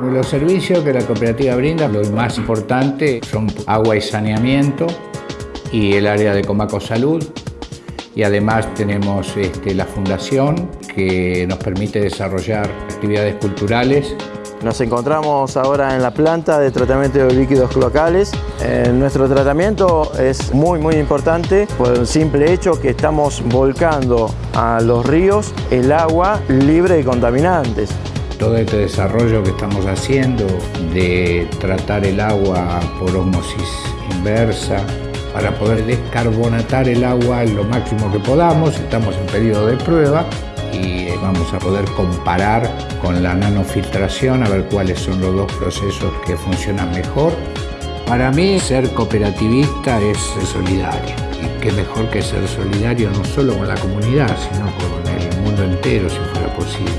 Los servicios que la cooperativa brinda, lo más importante son agua y saneamiento y el área de Comaco Salud. Y además tenemos este, la fundación que nos permite desarrollar actividades culturales nos encontramos ahora en la planta de tratamiento de líquidos cloacales. Eh, nuestro tratamiento es muy muy importante por el simple hecho que estamos volcando a los ríos el agua libre de contaminantes. Todo este desarrollo que estamos haciendo de tratar el agua por osmosis inversa, para poder descarbonatar el agua lo máximo que podamos, estamos en periodo de prueba, y vamos a poder comparar con la nanofiltración a ver cuáles son los dos procesos que funcionan mejor. Para mí ser cooperativista es solidario y qué mejor que ser solidario no solo con la comunidad sino con el mundo entero si fuera posible.